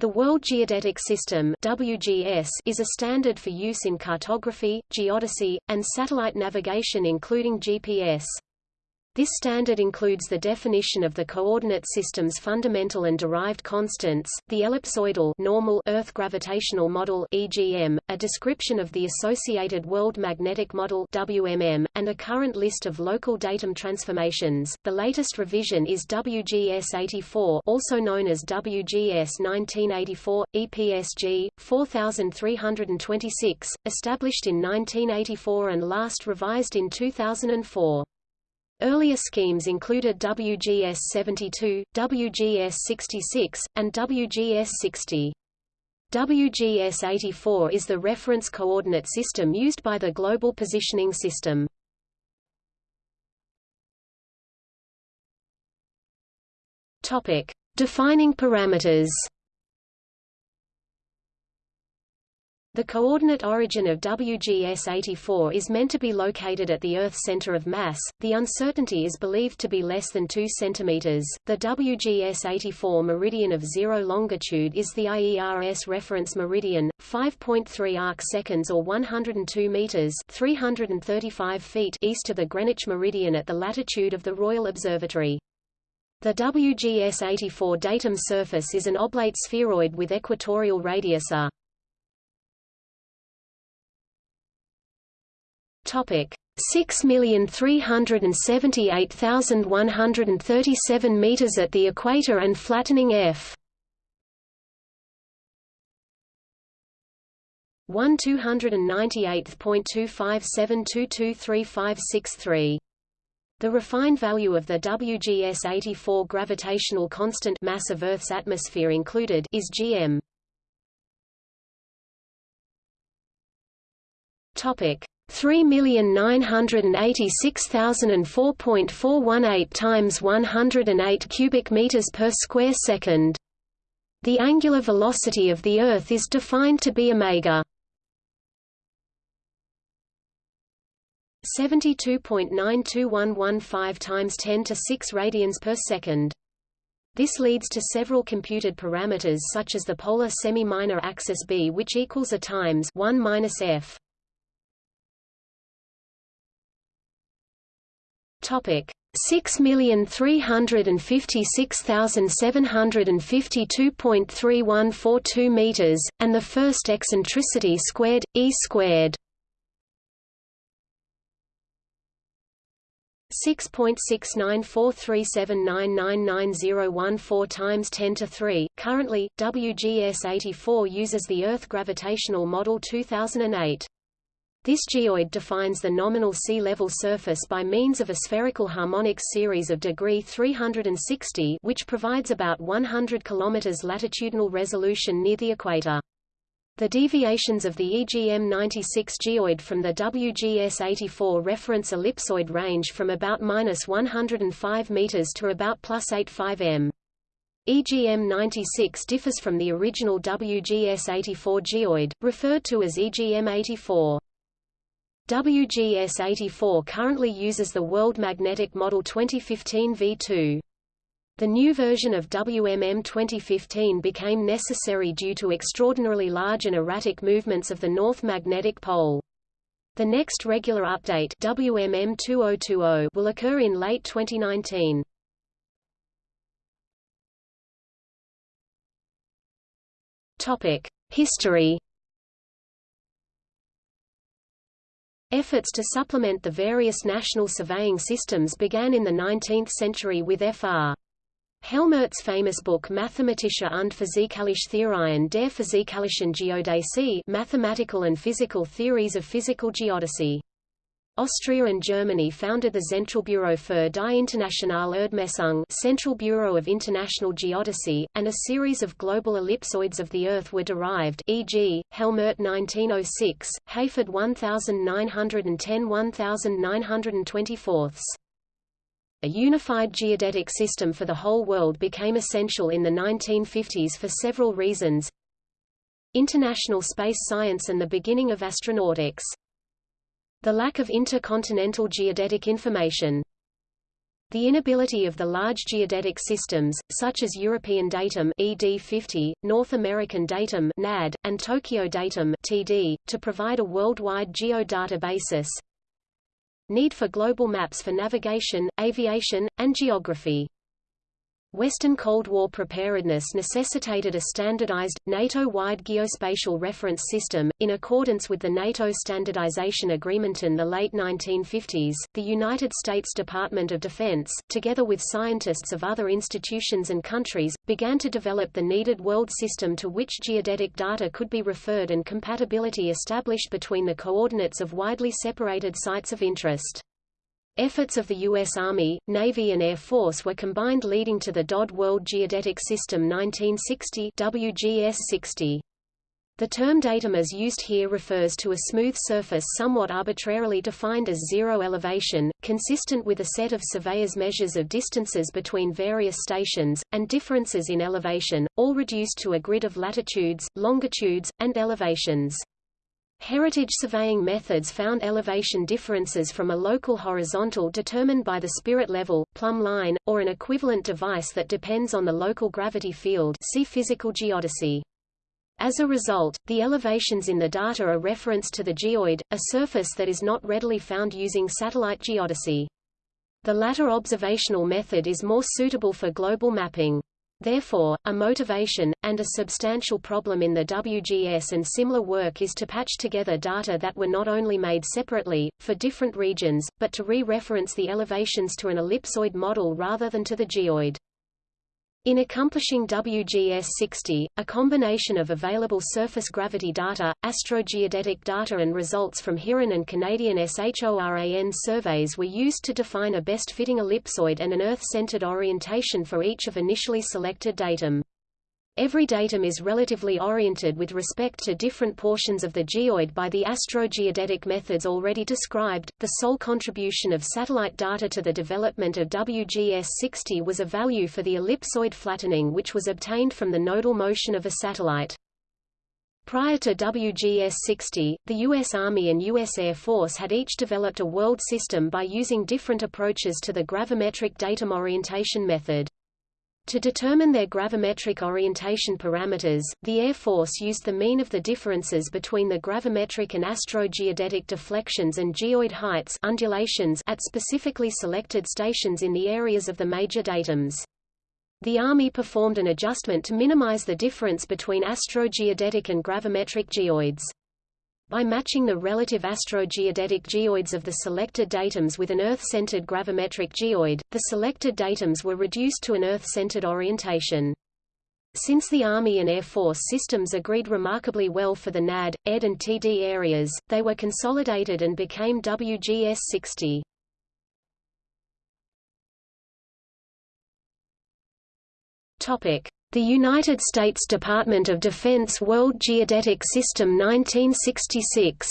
The World Geodetic System WGS is a standard for use in cartography, geodesy, and satellite navigation including GPS. This standard includes the definition of the coordinate system's fundamental and derived constants, the ellipsoidal normal Earth gravitational model (EGM), a description of the associated World Magnetic Model (WMM), and a current list of local datum transformations. The latest revision is WGS 84, also known as WGS 1984 EPSG 4326, established in 1984 and last revised in 2004. Earlier schemes included WGS 72, WGS 66, and WGS 60. WGS 84 is the reference coordinate system used by the Global Positioning System. Defining parameters. The coordinate origin of WGS-84 is meant to be located at the Earth's center of mass. The uncertainty is believed to be less than 2 cm. The WGS-84 meridian of zero longitude is the IERS reference meridian, 5.3 arc seconds or 102 meters (335 feet) east of the Greenwich meridian at the latitude of the Royal Observatory. The WGS-84 datum surface is an oblate spheroid with equatorial radius a. Topic: 6,378,137 meters at the equator and flattening f. 1 298.257223563. The refined value of the WGS-84 gravitational constant mass of Earth's atmosphere included is gm. Topic: 3,986,004.418 times 108 cubic meters per square second. The angular velocity of the Earth is defined to be omega 72.92115 times 10 to 6 radians per second. This leads to several computed parameters such as the polar semi-minor axis b which equals a times 1 minus f Topic: 6,356,752.3142 meters, and the first eccentricity squared, e squared. 6.694379999014 times 10 to 3. Currently, WGS 84 uses the Earth gravitational model 2008. This geoid defines the nominal sea level surface by means of a spherical harmonic series of degree 360 which provides about 100 km latitudinal resolution near the equator. The deviations of the EGM-96 geoid from the WGS-84 reference ellipsoid range from about minus 105 meters to about plus 85 m. EGM-96 differs from the original WGS-84 geoid, referred to as EGM-84. WGS-84 currently uses the World Magnetic Model 2015 V2. The new version of WMM 2015 became necessary due to extraordinarily large and erratic movements of the North Magnetic Pole. The next regular update WMM 2020 will occur in late 2019. Topic: History Efforts to supplement the various national surveying systems began in the 19th century with Fr. Helmert's famous book Mathematische und physikalische Theorien der physikalischen Geodäsie Mathematical and Physical Theories of Physical Geodesy. Austria and Germany founded the Zentralbüro für die internationale Erdmessung Central Bureau of International Geodesy, and a series of global ellipsoids of the Earth were derived e.g., Helmert 1906, Hayford 1910-1924. A unified geodetic system for the whole world became essential in the 1950s for several reasons. International space science and the beginning of astronautics the lack of intercontinental geodetic information. The inability of the large geodetic systems, such as European Datum ED50, North American Datum NAD, and Tokyo Datum TD, to provide a worldwide geodata basis. Need for global maps for navigation, aviation, and geography. Western Cold War preparedness necessitated a standardized, NATO-wide geospatial reference system. In accordance with the NATO Standardization Agreement in the late 1950s, the United States Department of Defense, together with scientists of other institutions and countries, began to develop the needed world system to which geodetic data could be referred and compatibility established between the coordinates of widely separated sites of interest. Efforts of the U.S. Army, Navy and Air Force were combined leading to the DOD World Geodetic System 1960 WGS-60. The term datum as used here refers to a smooth surface somewhat arbitrarily defined as zero elevation, consistent with a set of surveyors' measures of distances between various stations, and differences in elevation, all reduced to a grid of latitudes, longitudes, and elevations. Heritage surveying methods found elevation differences from a local horizontal determined by the spirit level, plumb line, or an equivalent device that depends on the local gravity field see physical geodesy. As a result, the elevations in the data are referenced to the geoid, a surface that is not readily found using satellite geodesy. The latter observational method is more suitable for global mapping. Therefore, a motivation, and a substantial problem in the WGS and similar work is to patch together data that were not only made separately, for different regions, but to re-reference the elevations to an ellipsoid model rather than to the geoid. In accomplishing WGS-60, a combination of available surface gravity data, astrogeodetic data and results from HIRAN and Canadian SHORAN surveys were used to define a best-fitting ellipsoid and an Earth-centered orientation for each of initially selected datum. Every datum is relatively oriented with respect to different portions of the geoid by the astrogeodetic methods already described. The sole contribution of satellite data to the development of WGS-60 was a value for the ellipsoid flattening which was obtained from the nodal motion of a satellite. Prior to WGS-60, the U.S. Army and U.S. Air Force had each developed a world system by using different approaches to the gravimetric datum orientation method. To determine their gravimetric orientation parameters, the Air Force used the mean of the differences between the gravimetric and astrogeodetic deflections and geoid heights undulations at specifically selected stations in the areas of the major datums. The Army performed an adjustment to minimize the difference between astrogeodetic and gravimetric geoids. By matching the relative astrogeodetic geoids of the selected datums with an Earth-centered gravimetric geoid, the selected datums were reduced to an Earth-centered orientation. Since the Army and Air Force systems agreed remarkably well for the NAD, ED and TD areas, they were consolidated and became WGS-60. Topic: the United States Department of Defense World Geodetic System 1966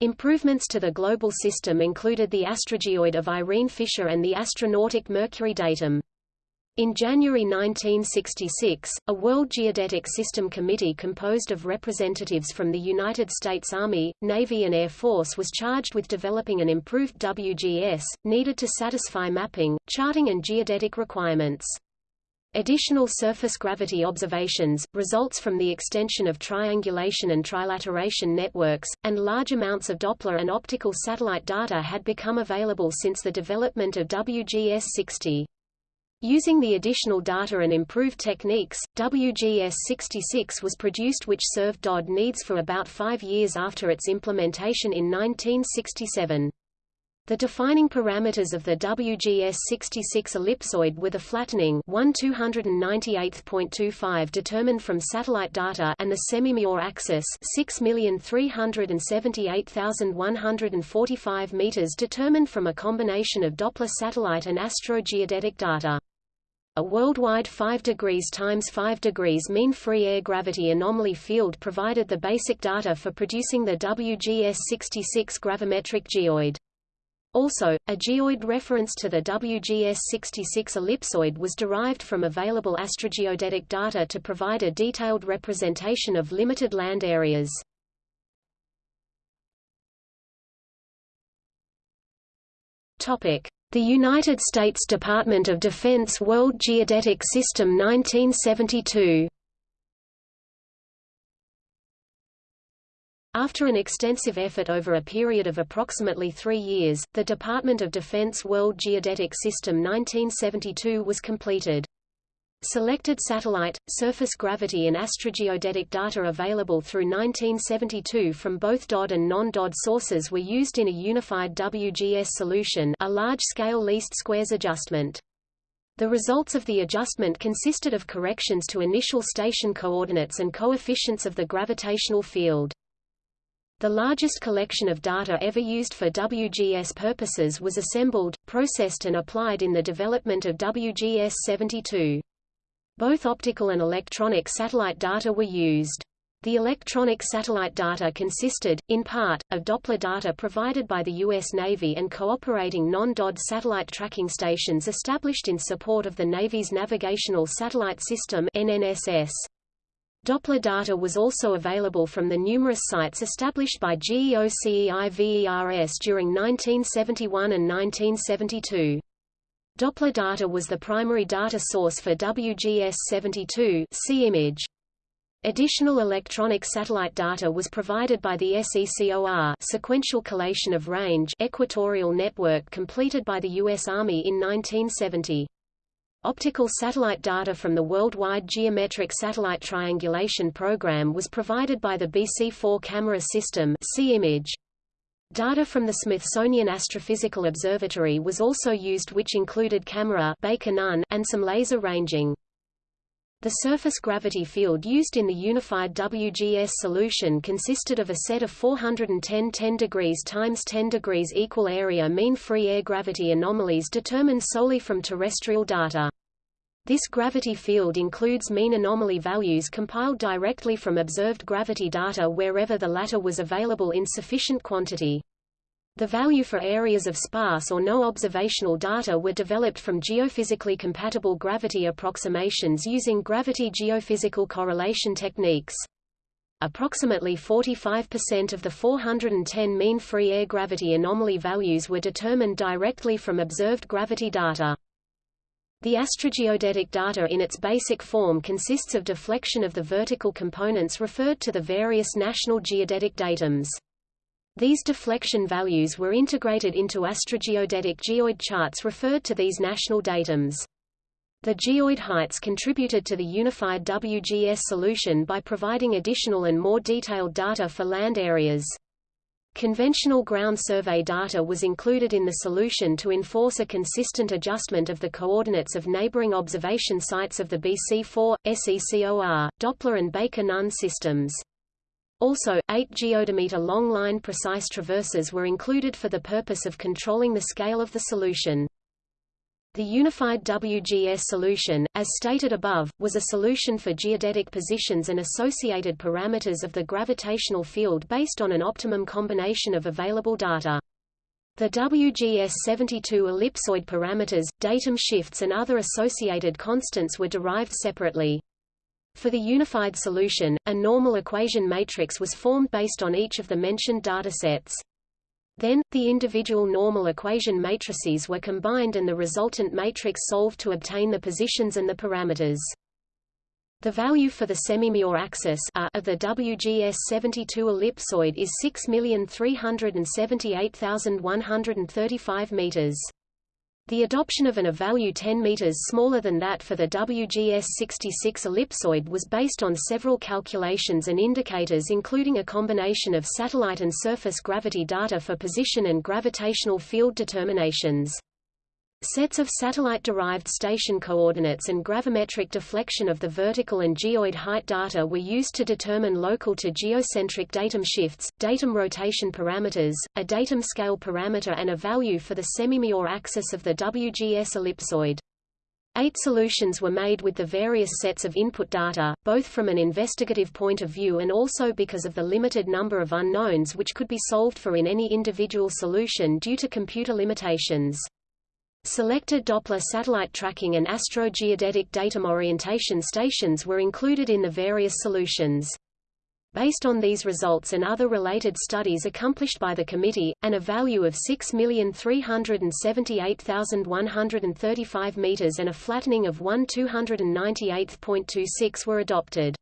Improvements to the global system included the astrogeoid of Irene Fischer and the astronautic Mercury datum. In January 1966, a World Geodetic System Committee composed of representatives from the United States Army, Navy and Air Force was charged with developing an improved WGS, needed to satisfy mapping, charting and geodetic requirements. Additional surface gravity observations, results from the extension of triangulation and trilateration networks, and large amounts of Doppler and optical satellite data had become available since the development of WGS-60. Using the additional data and improved techniques, WGS-66 was produced which served DOD needs for about five years after its implementation in 1967. The defining parameters of the WGS-66 ellipsoid were the flattening 1 298.25 determined from satellite data and the semi-Major axis 6,378,145 meters determined from a combination of Doppler satellite and astrogeodetic data. A worldwide 5 degrees times 5 degrees mean free air gravity anomaly field provided the basic data for producing the WGS-66 gravimetric geoid. Also, a geoid reference to the WGS-66 ellipsoid was derived from available astrogeodetic data to provide a detailed representation of limited land areas. Topic: The United States Department of Defense World Geodetic System 1972. After an extensive effort over a period of approximately three years, the Department of Defense World Geodetic System 1972 was completed. Selected satellite, surface gravity and astrogeodetic data available through 1972 from both DOD and non-DOD sources were used in a unified WGS solution a large-scale least squares adjustment. The results of the adjustment consisted of corrections to initial station coordinates and coefficients of the gravitational field. The largest collection of data ever used for WGS purposes was assembled, processed and applied in the development of WGS-72. Both optical and electronic satellite data were used. The electronic satellite data consisted, in part, of Doppler data provided by the U.S. Navy and cooperating non-DOD satellite tracking stations established in support of the Navy's Navigational Satellite System NNSS. Doppler data was also available from the numerous sites established by GEOCEIVERS during 1971 and 1972. Doppler data was the primary data source for WGS-72 see image. Additional electronic satellite data was provided by the SECOR sequential collation of range equatorial network completed by the U.S. Army in 1970. Optical satellite data from the Worldwide Geometric Satellite Triangulation Program was provided by the BC-4 camera system. Data from the Smithsonian Astrophysical Observatory was also used which included camera and some laser ranging. The surface gravity field used in the unified WGS solution consisted of a set of 410 10 degrees times 10 degrees equal area mean free air gravity anomalies determined solely from terrestrial data. This gravity field includes mean anomaly values compiled directly from observed gravity data wherever the latter was available in sufficient quantity. The value for areas of sparse or no observational data were developed from geophysically compatible gravity approximations using gravity geophysical correlation techniques. Approximately 45% of the 410 mean free air gravity anomaly values were determined directly from observed gravity data. The astrogeodetic data in its basic form consists of deflection of the vertical components referred to the various national geodetic datums. These deflection values were integrated into astrogeodetic geoid charts referred to these national datums. The geoid heights contributed to the unified WGS solution by providing additional and more detailed data for land areas. Conventional ground survey data was included in the solution to enforce a consistent adjustment of the coordinates of neighboring observation sites of the BC4, SECOR, Doppler and Baker-Nunn systems. Also, 8 geodimeter long-line precise traverses were included for the purpose of controlling the scale of the solution. The unified WGS solution, as stated above, was a solution for geodetic positions and associated parameters of the gravitational field based on an optimum combination of available data. The WGS-72 ellipsoid parameters, datum shifts and other associated constants were derived separately. For the unified solution, a normal equation matrix was formed based on each of the mentioned datasets. Then, the individual normal equation matrices were combined and the resultant matrix solved to obtain the positions and the parameters. The value for the semimajor axis of the WGS-72 ellipsoid is 6,378,135 meters. The adoption of an A-value 10 meters smaller than that for the WGS-66 ellipsoid was based on several calculations and indicators including a combination of satellite and surface gravity data for position and gravitational field determinations. Sets of satellite-derived station coordinates and gravimetric deflection of the vertical and geoid height data were used to determine local to geocentric datum shifts, datum rotation parameters, a datum scale parameter and a value for the semimajor axis of the WGS ellipsoid. Eight solutions were made with the various sets of input data, both from an investigative point of view and also because of the limited number of unknowns which could be solved for in any individual solution due to computer limitations. Selected Doppler satellite tracking and astrogeodetic datum orientation stations were included in the various solutions. Based on these results and other related studies accomplished by the committee, and a value of 6,378,135 meters and a flattening of 1 298.26 were adopted.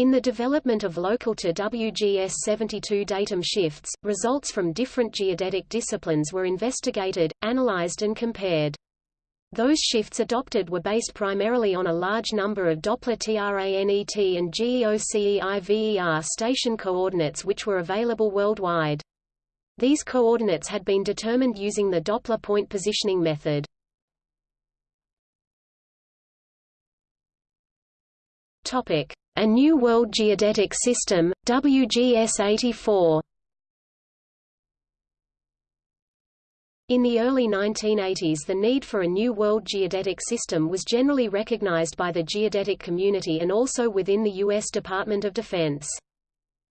In the development of local to WGS-72 datum shifts, results from different geodetic disciplines were investigated, analyzed and compared. Those shifts adopted were based primarily on a large number of Doppler TRANET and GEOCEIVER station coordinates which were available worldwide. These coordinates had been determined using the Doppler point positioning method. Topic: A New World Geodetic System, WGS-84. In the early 1980s the need for a new world geodetic system was generally recognized by the geodetic community and also within the U.S. Department of Defense.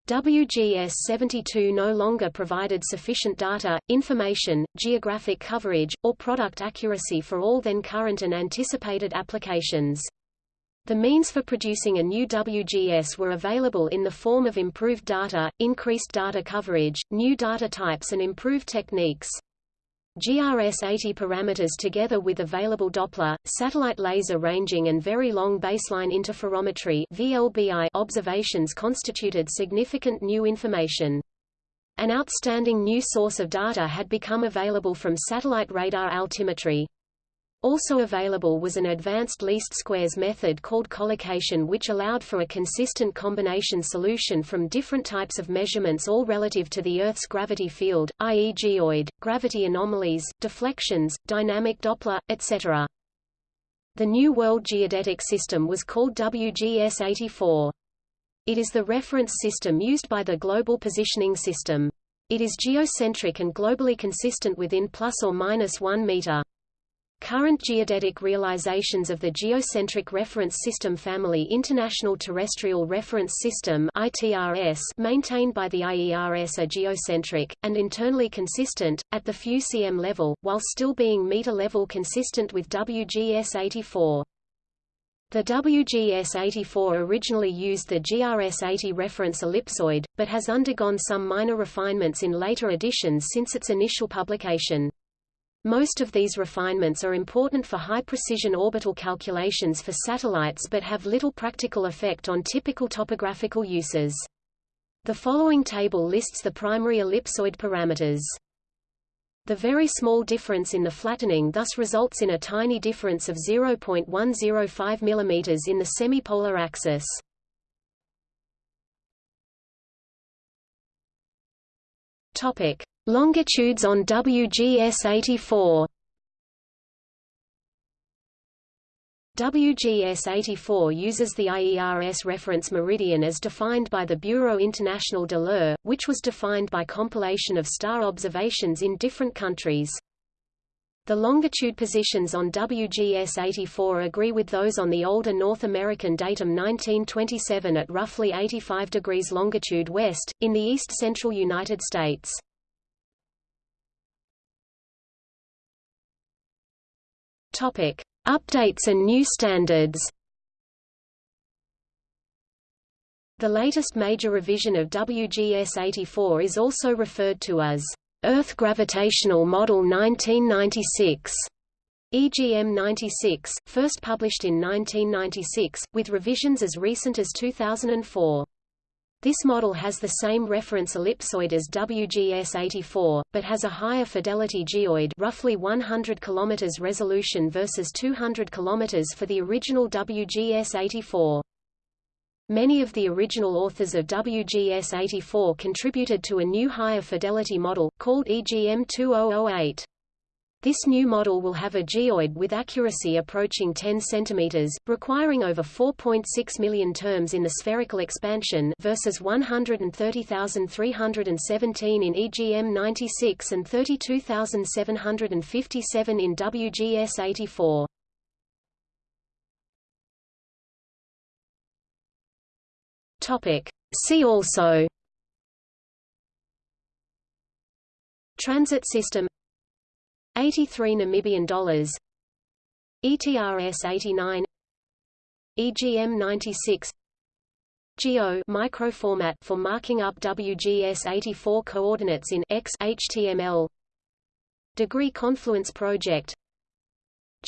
WGS-72 no longer provided sufficient data, information, geographic coverage, or product accuracy for all then current and anticipated applications. The means for producing a new WGS were available in the form of improved data, increased data coverage, new data types and improved techniques. GRS-80 parameters together with available Doppler, satellite laser ranging and very long baseline interferometry VLBI observations constituted significant new information. An outstanding new source of data had become available from satellite radar altimetry. Also available was an advanced least squares method called collocation which allowed for a consistent combination solution from different types of measurements all relative to the Earth's gravity field, i.e. geoid, gravity anomalies, deflections, dynamic Doppler, etc. The New World Geodetic System was called WGS-84. It is the reference system used by the Global Positioning System. It is geocentric and globally consistent within plus or minus 1 meter. Current geodetic realizations of the Geocentric Reference System family International Terrestrial Reference System ITRS maintained by the IERS are geocentric, and internally consistent, at the few cm level, while still being meter-level consistent with WGS-84. The WGS-84 originally used the GRS-80 reference ellipsoid, but has undergone some minor refinements in later editions since its initial publication. Most of these refinements are important for high-precision orbital calculations for satellites but have little practical effect on typical topographical uses. The following table lists the primary ellipsoid parameters. The very small difference in the flattening thus results in a tiny difference of 0.105 mm in the semipolar axis. Topic: Longitudes on WGS-84 WGS-84 uses the IERS reference meridian as defined by the Bureau International de l'Heure, which was defined by compilation of star observations in different countries. The longitude positions on WGS-84 agree with those on the older North American datum 1927 at roughly 85 degrees longitude west, in the east-central United States. Topic: Updates and new standards. The latest major revision of WGS-84 is also referred to as Earth Gravitational Model 1996. EGM 96, first published in 1996, with revisions as recent as 2004. This model has the same reference ellipsoid as WGS-84, but has a higher fidelity geoid roughly 100 km resolution versus 200 km for the original WGS-84. Many of the original authors of WGS-84 contributed to a new higher fidelity model, called EGM 2008. This new model will have a geoid with accuracy approaching 10 cm, requiring over 4.6 million terms in the spherical expansion versus 130,317 in EGM 96 and 32,757 in WGS 84. Topic. See also Transit system 83 Namibian dollars. ETRS 89 EGM 96 Geo microformat for marking up WGS84 coordinates in X HTML. Degree Confluence Project.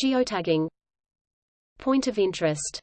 Geotagging. Point of interest